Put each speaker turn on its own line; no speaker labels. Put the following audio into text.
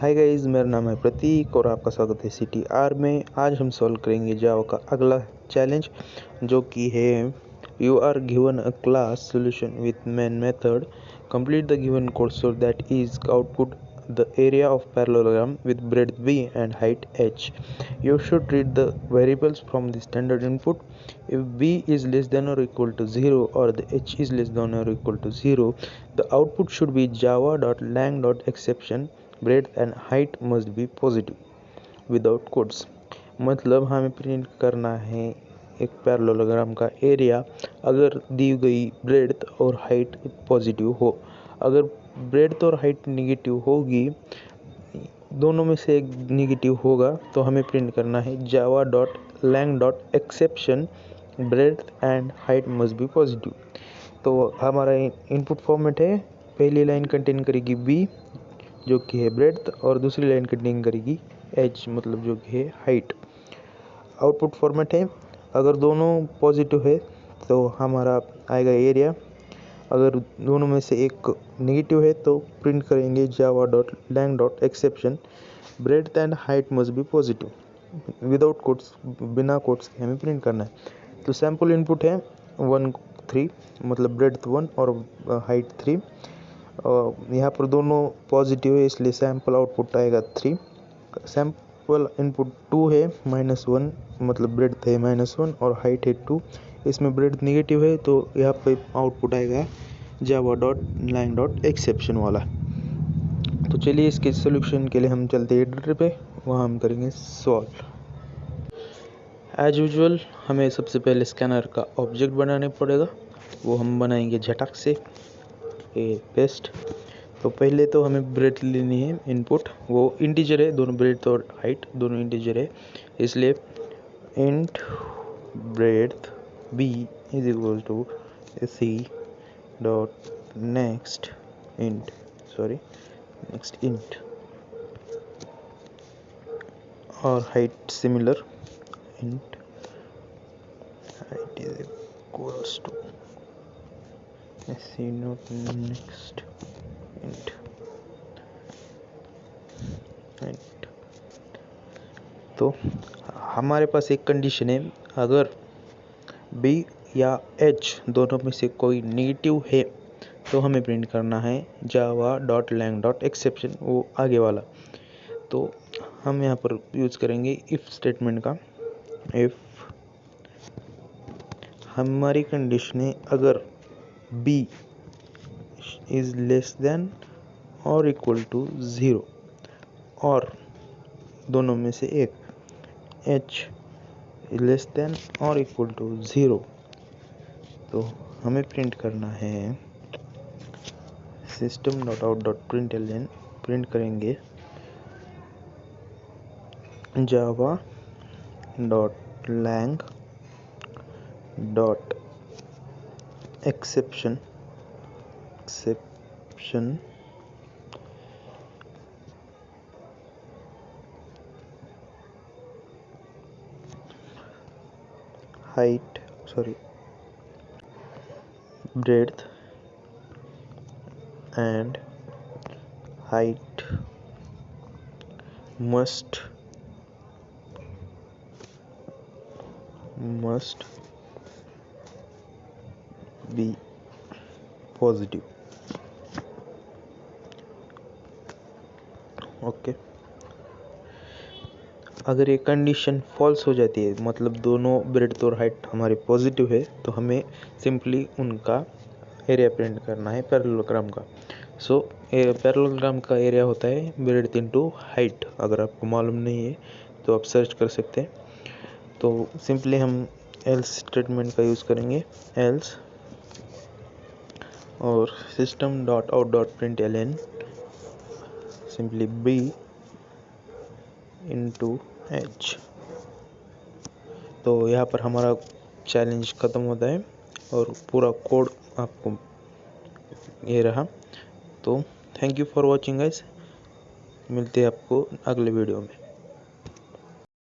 हाय guys मेरा नाम है प्रतीक और आपका स्वागत है सी टी आर में। आज हम सॉल्व करेंगे जाओ का अगला चैलेंज जो कि है you are given a class solution with main method complete the given course so that is output the area of parallelogram with breadth B and height H you should read the variables from the standard input if B is less than or equal to zero or the H is less than or equal to zero the output should be Java dot lang dot exception breadth and height must be positive without quotes मतलब हमें print करना है एक parallelogram का area अगर दी गई bread और height positive हो। अगर ब्रेड और हाइट निगेटिव होगी, दोनों में से एक निगेटिव होगा तो हमें प्रिंट करना है Java dot lang dot exception breadth and height must be positive तो हमारा इनपुट फॉर्मेट है, पहली लाइन कंटेन करेगी बी जो कि है ब्रेथ और दूसरी लाइन कटिंग करेगी एच मतलब जो कि है हाइट आउटपुट फॉर्मेट है, अगर दोनों पॉजिटिव है तो हमारा आएगा एरिया अगर दोनों में से एक नेगेटिव है तो प्रिंट करेंगे Java dot lang dot exception breadth and height must be positive without quotes बिना कोट्स के हमें प्रिंट करना है. तो सैंपल इनपुट है वन थ्री मतलब ब्रेथ वन और हाइट थ्री यहाँ पर दोनों पॉजिटिव है, इसलिए सैंपल आउटपुट आएगा थ्री सैंपल इनपुट टू है माइनस वन मतलब ब्रेड है माइनस वन और हाइट है टू इसमें ब्रेड नेगेटिव है तो यहाँ पे आउटपुट आएगा Java dot lang dot exception वाला. तो चलिए इसके सोल्यूशन के लिए हम चलते हैं एडिटर पे, वहाँ हम करेंगे सॉल्व एज यूजल हमें सबसे पहले स्कैनर का ऑब्जेक्ट बनाने पड़ेगा, वो हम बनाएँगे झटक से. ए पेस्ट तो पहले तो हमें ब्रेथ लेनी है इनपुट वो इंटीजर है, दोनों ब्रेथ और हाइट दोनों इंटीजर है. इसलिए int breadth B is equal to C dot next int sorry next int और height similar int height is equals to see next तो हमारे पास एक कंडीशन है। अगर बी या एच दोनों में से कोई नेगेटिव है तो हमें प्रिंट करना है Java dot lang dot exception वो आगे वाला। तो हम यहाँ पर यूज़ करेंगे इफ़ स्टेटमेंट का। इफ़ हमारी कंडीशन है, अगर b is less than और इक्वल टू ज़ीरो और दोनों में से एक. H लेस देन और इक्वल टू ज़ीरो तो हमें प्रिंट करना है. System dot out dot print L print करेंगे. Java dot lang dot exception exception. Height sorry. Breadth and height. Must must be positive okay okay. अगर ये condition false हो जाती है मतलब दोनों ब्रेड और हाइट हमारे पॉजिटिव है तो हमें सिंपली उनका एरिया प्रिंट करना है पैरेललोग्राम का। सो so, पैरेललोग्राम का एरिया होता है ब्रेड इनटू हाइट अगर आपको मालूम नहीं है तो आप सर्च कर सकते हैं। तो सिंपली हम एल्स स्टेटमेंट का यूज़ करेंगे एल्स और system dot out dot print L N simply B into H तो यहाँ पर हमारा चैलेंज ख़त्म होता है और पूरा कोड आपको ये रहा। तो thank you for watching guys मिलते हैं आपको अगले वीडियो में।